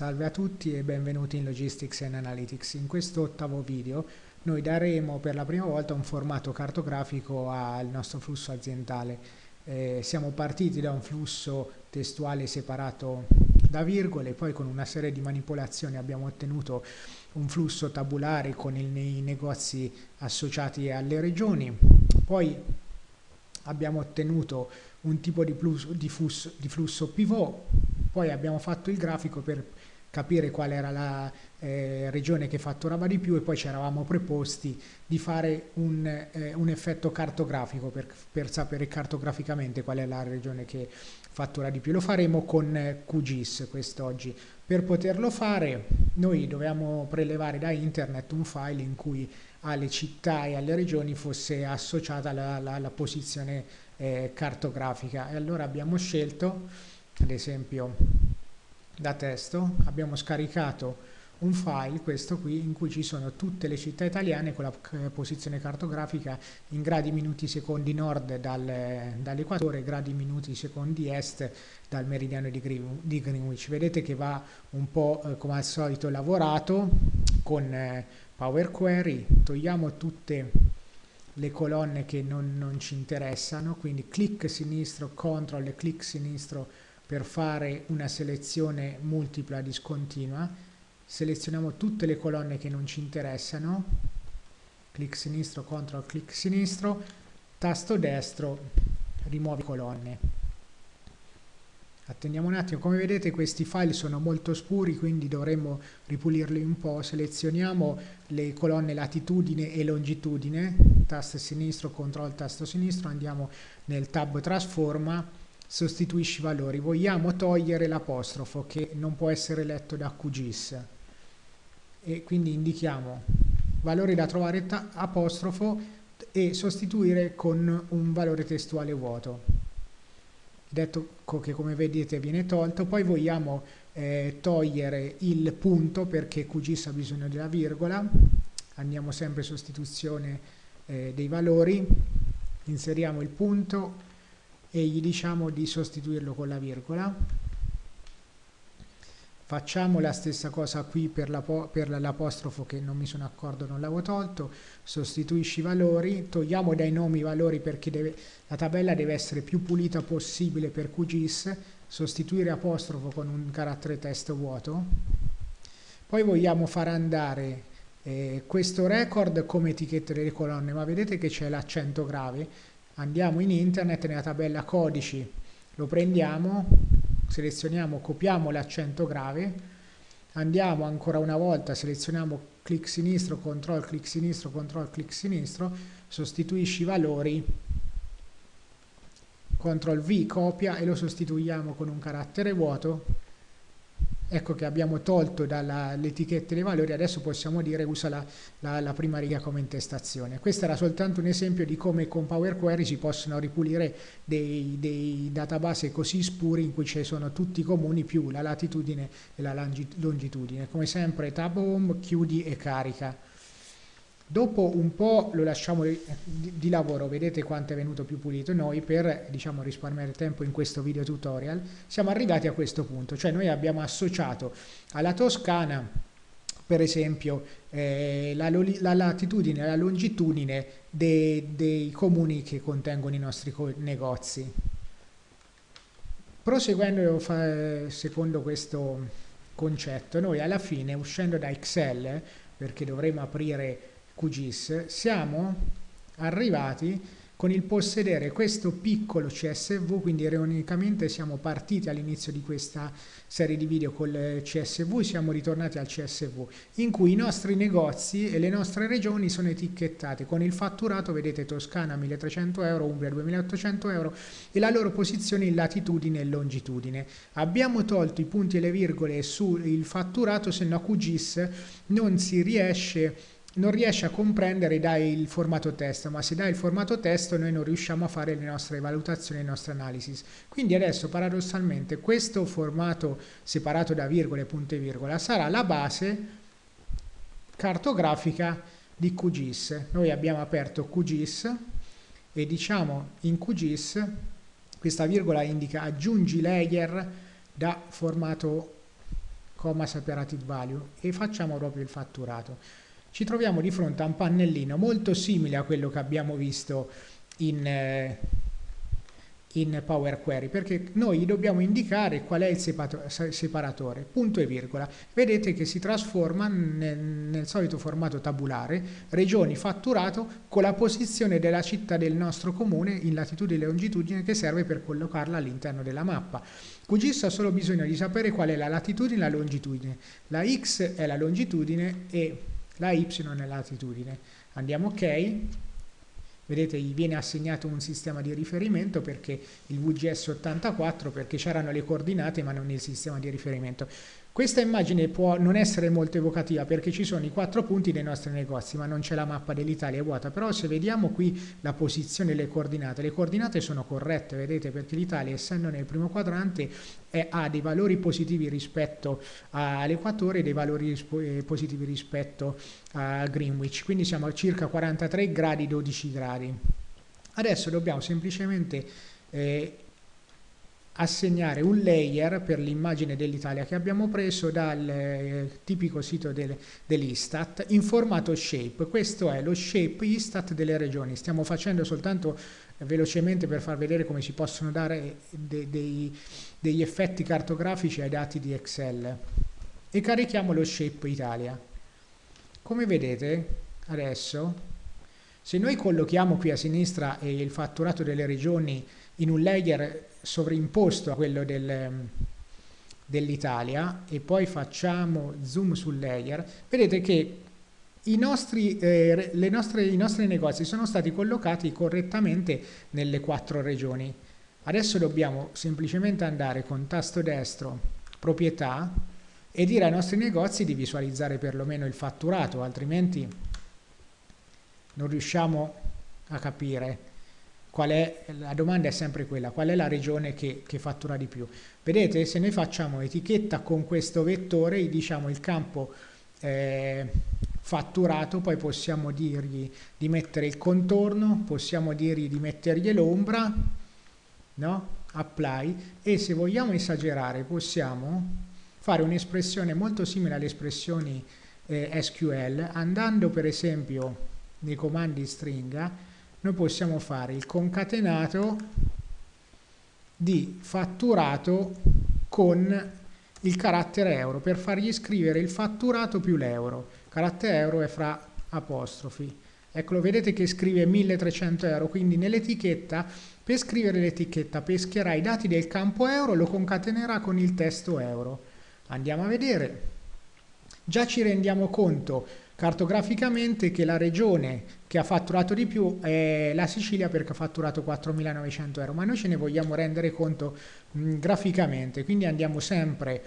Salve a tutti e benvenuti in Logistics and Analytics. In questo ottavo video noi daremo per la prima volta un formato cartografico al nostro flusso aziendale. Eh, siamo partiti da un flusso testuale separato da virgole, poi con una serie di manipolazioni abbiamo ottenuto un flusso tabulare con il, i negozi associati alle regioni, poi abbiamo ottenuto un tipo di, plus, di, flusso, di flusso pivot, poi abbiamo fatto il grafico per capire qual era la eh, regione che fatturava di più e poi ci eravamo preposti di fare un, eh, un effetto cartografico per, per, sapere cartograficamente qual è la regione che fattura di più. Lo faremo con eh, QGIS quest'oggi. Per poterlo fare noi dovevamo prelevare da internet un file in cui alle città e alle regioni fosse associata la, la, la posizione eh, cartografica e allora abbiamo scelto ad esempio da testo abbiamo scaricato un file, questo qui, in cui ci sono tutte le città italiane con la posizione cartografica in gradi minuti secondi nord dal, dall'equatore, gradi minuti secondi est dal meridiano di, Greenwich. Vedete che va un po' eh, come al solito lavorato con eh, Power Query, togliamo tutte le colonne che non, non ci interessano, quindi clic sinistro, control clic sinistro per fare una selezione multipla discontinua, selezioniamo tutte le colonne che non ci interessano, clic sinistro, CTRL, clic sinistro, tasto destro, rimuovi colonne. Attendiamo un attimo, come vedete questi file sono molto scuri, quindi dovremmo ripulirli un po'. Selezioniamo le colonne latitudine e longitudine, tasto sinistro, CTRL, tasto sinistro, andiamo nel tab trasforma, sostituisci valori. Vogliamo togliere l'apostrofo che non può essere letto da QGIS e quindi indichiamo valore da trovare apostrofo e sostituire con un valore testuale vuoto. Detto che come vedete viene tolto, poi vogliamo eh, togliere il punto perché QGIS ha bisogno della virgola, andiamo sempre sostituzione eh, dei valori, inseriamo il punto e gli diciamo di sostituirlo con la virgola. Facciamo la stessa cosa qui per l'apostrofo che non mi sono accorto non l'avevo tolto. Sostituisci i valori togliamo dai nomi i valori perché deve, la tabella deve essere più pulita possibile per QGIS sostituire apostrofo con un carattere testo vuoto. Poi vogliamo far andare eh, questo record come etichette delle colonne ma vedete che c'è l'accento grave andiamo in internet nella tabella codici lo prendiamo selezioniamo copiamo l'accento grave andiamo ancora una volta selezioniamo clic sinistro control clic sinistro control clic sinistro sostituisci i valori CTRL V copia e lo sostituiamo con un carattere vuoto ecco che abbiamo tolto dall'etichetta dei valori, adesso possiamo dire usa la, la, la, prima riga come intestazione. Questo era soltanto un esempio di come con Power Query si possono ripulire dei, dei database così spuri in cui ci sono tutti i comuni più la latitudine e la longitudine. Come sempre tab home, chiudi e carica. Dopo un po' lo lasciamo di, di, lavoro, vedete quanto è venuto più pulito noi per diciamo, risparmiare tempo in questo video tutorial. Siamo arrivati a questo punto, cioè noi abbiamo associato alla Toscana per esempio eh, la, la, latitudine e la longitudine dei, dei comuni che contengono i nostri negozi. Proseguendo secondo questo concetto, noi alla fine uscendo da Excel, perché dovremo aprire QGIS, siamo arrivati con il possedere questo piccolo CSV, quindi ironicamente siamo partiti all'inizio di questa serie di video col CSV, siamo ritornati al CSV, in cui i nostri negozi e le nostre regioni sono etichettate con il fatturato, vedete Toscana 1300 euro, Umbria 2800 euro e la loro posizione in latitudine e longitudine. Abbiamo tolto i punti e le virgole sul fatturato, se no QGIS non si riesce non riesce a comprendere dai il formato testo, ma se dai il formato testo noi non riusciamo a fare le nostre valutazioni, le nostre analisi. Quindi adesso paradossalmente questo formato separato da virgole, punto e virgola sarà la base cartografica di QGIS. Noi abbiamo aperto QGIS e diciamo in QGIS questa virgola indica aggiungi layer da formato comma separated value e facciamo proprio il fatturato. Ci troviamo di fronte a un pannellino molto simile a quello che abbiamo visto in, eh, in Power Query perché noi dobbiamo indicare qual è il separatore, punto e virgola. Vedete che si trasforma nel, nel, solito formato tabulare, regioni fatturato con la posizione della città del nostro comune in latitudine e longitudine che serve per collocarla all'interno della mappa. QGIS ha solo bisogno di sapere qual è la latitudine e la longitudine. La X è la longitudine e la Y è la latitudine. Andiamo ok vedete gli viene assegnato un sistema di riferimento perché il VGS 84 perché c'erano le coordinate ma non il sistema di riferimento questa immagine può non essere molto evocativa perché ci sono i quattro punti dei nostri negozi, ma non c'è la mappa dell'Italia, vuota. Però se vediamo qui la posizione e le coordinate, le coordinate sono corrette, vedete, perché l'Italia essendo nel primo quadrante è, ha dei valori positivi rispetto all'equatore e dei valori eh, positivi rispetto a Greenwich, quindi siamo a circa 43 gradi, 12 gradi. Adesso dobbiamo semplicemente eh, assegnare un layer per l'immagine dell'Italia che abbiamo preso dal eh, tipico sito del, dell'Istat in formato shape. Questo è lo shape Istat delle regioni. Stiamo facendo soltanto eh, velocemente per far vedere come si possono dare de, dei, degli effetti cartografici ai dati di Excel. E carichiamo lo shape Italia. Come vedete adesso, se noi collochiamo qui a sinistra il fatturato delle regioni in un layer sovrimposto a quello del, dell'Italia e poi facciamo zoom sul layer, vedete che i nostri, eh, nostre, i nostri negozi sono stati collocati correttamente nelle quattro regioni. Adesso dobbiamo semplicemente andare con tasto destro, proprietà, e dire ai nostri negozi di visualizzare perlomeno il fatturato, altrimenti non riusciamo a capire è, la domanda è sempre quella, qual è la regione che, che, fattura di più? Vedete, se noi facciamo etichetta con questo vettore, diciamo il campo eh, fatturato, poi possiamo dirgli di mettere il contorno, possiamo dirgli di mettergli l'ombra, no? apply, e se vogliamo esagerare possiamo fare un'espressione molto simile alle espressioni eh, SQL, andando per esempio nei comandi stringa, noi possiamo fare il concatenato di fatturato con il carattere euro per fargli scrivere il fatturato più l'euro. Carattere euro è fra apostrofi. Eccolo, vedete che scrive 1300 euro, quindi nell'etichetta, per scrivere l'etichetta pescherà i dati del campo euro, lo concatenerà con il testo euro. Andiamo a vedere. Già ci rendiamo conto cartograficamente che la regione che ha fatturato di più è la Sicilia perché ha fatturato 4.900 euro, ma noi ce ne vogliamo rendere conto mh, graficamente, quindi andiamo sempre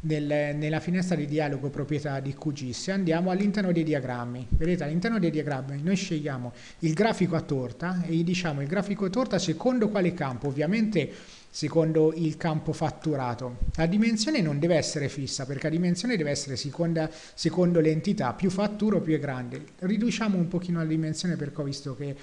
nel, nella finestra di dialogo proprietà di QGIS e andiamo all'interno dei diagrammi. Vedete all'interno dei diagrammi noi scegliamo il grafico a torta e gli diciamo il grafico a torta secondo quale campo, ovviamente secondo il campo fatturato. La dimensione non deve essere fissa perché la dimensione deve essere seconda, secondo l'entità, più fatturo più è grande. Riduciamo un pochino la dimensione perché ho visto che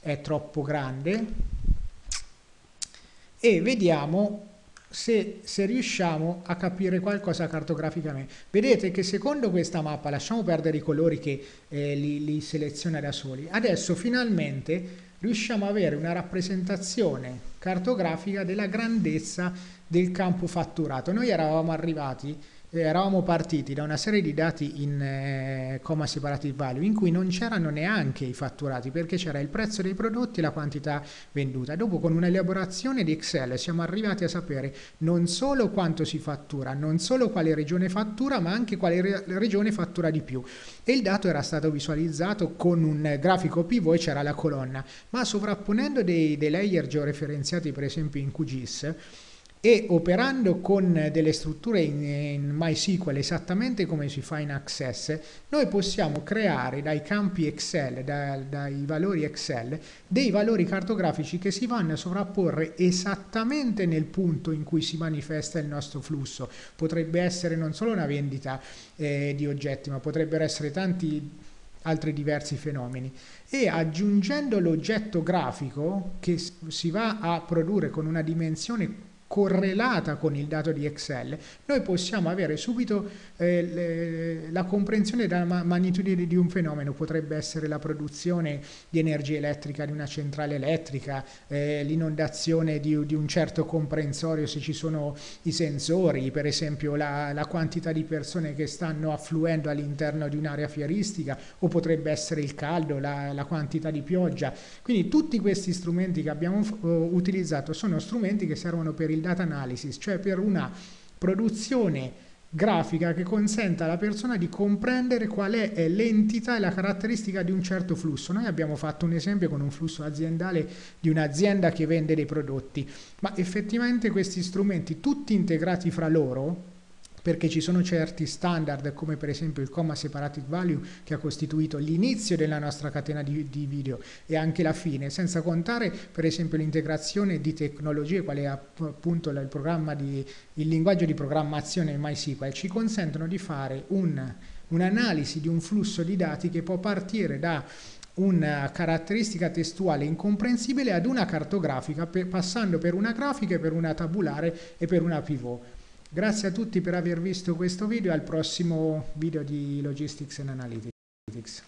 è troppo grande e vediamo se, se, riusciamo a capire qualcosa cartograficamente. Vedete che secondo questa mappa, lasciamo perdere i colori che eh, li, li seleziona da soli, adesso finalmente riusciamo ad avere una rappresentazione cartografica della grandezza del campo fatturato. Noi eravamo arrivati eh, eravamo partiti da una serie di dati in eh, comma separative value in cui non c'erano neanche i fatturati perché c'era il prezzo dei prodotti e la quantità venduta. Dopo con un'elaborazione di Excel siamo arrivati a sapere non solo quanto si fattura, non solo quale regione fattura, ma anche quale re regione fattura di più. E il dato era stato visualizzato con un grafico pivot e c'era la colonna, ma sovrapponendo dei, dei layer georeferenziati per esempio in QGIS e operando con delle strutture in, in, MySQL esattamente come si fa in Access, noi possiamo creare dai campi Excel, da, dai valori Excel, dei valori cartografici che si vanno a sovrapporre esattamente nel punto in cui si manifesta il nostro flusso. Potrebbe essere non solo una vendita eh, di oggetti, ma potrebbero essere tanti altri diversi fenomeni e aggiungendo l'oggetto grafico che si va a produrre con una dimensione correlata con il dato di Excel, noi possiamo avere subito eh, le, la comprensione della ma magnitudine di un fenomeno, potrebbe essere la produzione di energia elettrica di una centrale elettrica, eh, l'inondazione di, di, un certo comprensorio se ci sono i sensori, per esempio la, la quantità di persone che stanno affluendo all'interno di un'area fieristica o potrebbe essere il caldo, la, la quantità di pioggia. Quindi tutti questi strumenti che abbiamo uh, utilizzato sono strumenti che servono per il il data analysis, cioè per una produzione grafica che consenta alla persona di comprendere qual è l'entità e la caratteristica di un certo flusso. Noi abbiamo fatto un esempio con un flusso aziendale di un'azienda che vende dei prodotti, ma effettivamente questi strumenti tutti integrati fra loro perché ci sono certi standard come per esempio il comma separated value che ha costituito l'inizio della nostra catena di, di, video e anche la fine, senza contare per esempio l'integrazione di tecnologie quale appunto il, di, il linguaggio di programmazione MySQL ci consentono di fare un'analisi un di un flusso di dati che può partire da una caratteristica testuale incomprensibile ad una cartografica per, passando per una grafica, per una tabulare e per una pivot. Grazie a tutti per aver visto questo video e al prossimo video di Logistics and Analytics.